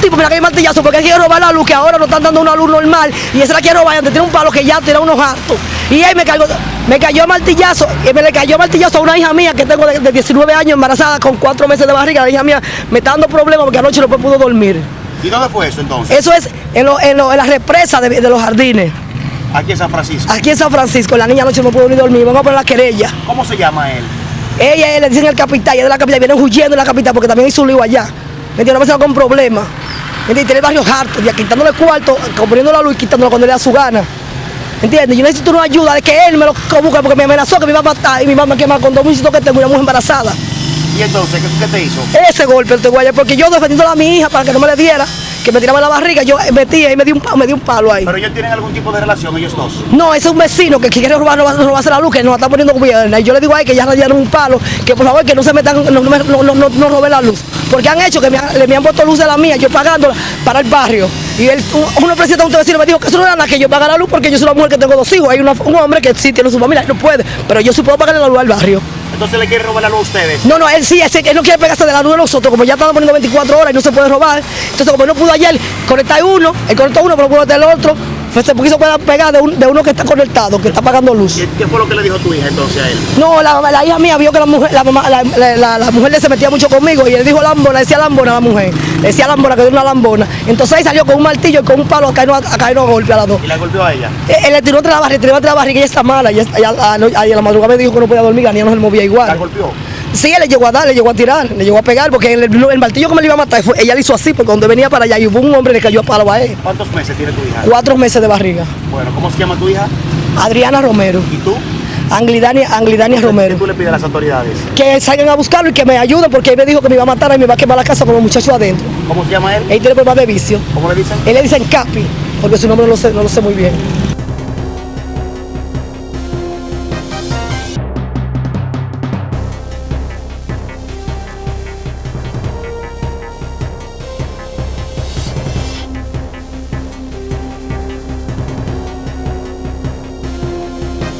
tipo, mira que hay martillazo, porque quiere robar la luz, que ahora nos están dando una luz normal, y esa la quiere robar, y antes tiene un palo que ya tiene unos hartos. Y él me cayó, me cayó martillazo, y me le cayó martillazo a una hija mía que tengo de, de 19 años embarazada con 4 meses de barriga. La hija mía me está dando problemas porque anoche no pudo dormir. ¿Y dónde fue eso entonces? Eso es en, lo- en, lo- en la represa de, de los jardines, Aquí en San Francisco. aquí en San Francisco. La niña anoche no pudo ni dormir, vamos a poner la querella. ¿Cómo se llama él? Ella, ella le dicen el capitán, ella es de la capital, vienen huyendo de la capital porque también hizo un lío allá. ¿Me entiendes? No me con problemas. ¿Me entiendes? Tiene el barrio harto, ya quitándole cuarto, componiendo la luz y cuando le da su gana. ¿Me entiendes? Yo necesito una ayuda de que él me lo busque porque me amenazó que me iba a matar y mi mamá me quema con dos muchachitos que tengo una mujer embarazada. ¿Y entonces qué, qué te hizo? Ese golpe el teguaya, porque yo defendiendo a mi hija para que no me le diera, que me tiraba la barriga, yo metía y me dio un, me dio un palo ahí. ¿Pero ellos tienen algún tipo de relación, ellos dos? No, ese es un vecino que quiere robar, robar, robarse la luz, que nos está poniendo gobierno. Y yo le digo a él que ya radiaron un palo, que por favor que no se metan, no, no, no, no, no, no roben la luz. Porque han hecho que me, me han puesto luz de la mía, yo pagándola para el barrio. Y él, un- uno presidente de un vecino me dijo que eso no era nada que yo pagara la luz porque yo soy una mujer que tengo dos hijos. Hay una- un hombre que sí tiene su familia, no puede, pero yo sí puedo pagarle la luz al barrio. Entonces le quieren robar la luz a ustedes. No, no, él sí, ese- él no quiere pegarse de la luz de nosotros, como ya están poniendo 24 horas y no se puede robar. Entonces, como no pudo ayer conectar uno, él conectó uno, pero pudo conectar el otro, se quiso pegar de, un- de uno que está conectado, que está pagando luz. ¿Y qué fue lo que le dijo tu hija entonces a él? No, la, la hija mía vio que la mujer, la, mamá- la, la- la- mujer se metía mucho conmigo y él dijo lambona, decía lambona a la mujer, decía lambona que era una lambona. Entonces ahí salió con un martillo y con un palo a caernos a, a caernos a golpe a las dos. ¿Y la golpeó a ella? Él, él le tiró entre la barriga, tiró entre la barriga y ella está mala. Y ella, a, la madrugada me dijo que no podía dormir, la niña no se movía igual. ¿La golpeó? Sí, él le llegó a dar, le llegó a tirar, le llegó a pegar, porque el, martillo que me le iba a matar, fue- ella le hizo así, porque cuando venía para allá y hubo un hombre que le cayó a palo a él. ¿Cuántos meses tiene tu hija? Cuatro meses de barriga. Bueno, ¿cómo se llama tu hija? Adriana Romero, ¿Y tú? Anglidania, Anglidania ¿Qué Romero. tú le pides a las autoridades? Que salgan a buscarlo y que me ayuden, porque él me dijo que me iba a matar y me va a quemar la casa con los muchachos adentro. ¿Cómo se llama él? Él tiene problemas de vicio. ¿Cómo le dicen? Él le dicen Capi, porque su nombre no lo sé, no lo sé muy bien.